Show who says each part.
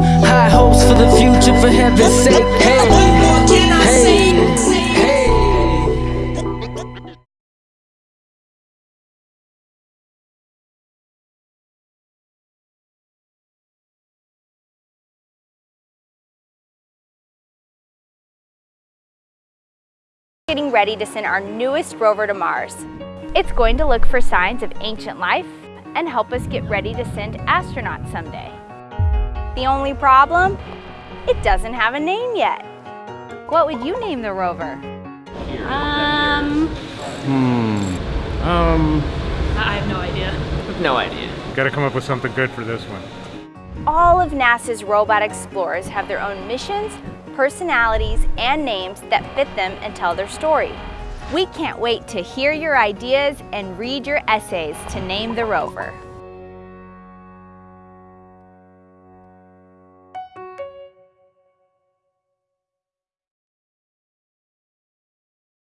Speaker 1: for the future, for heaven's sake. Hey, hey, hey.
Speaker 2: getting ready to send our newest rover to Mars. It's going to look for signs of ancient life and help us get ready to send astronauts someday. The only problem? It doesn't have a name yet. What would you name the rover?
Speaker 3: Um,
Speaker 4: Hmm. Um,
Speaker 3: I have no idea.
Speaker 5: No idea.
Speaker 4: gotta come up with something good for this one.
Speaker 2: All of NASA's robot explorers have their own missions, personalities, and names that fit them and tell their story. We can't wait to hear your ideas and read your essays to name the rover.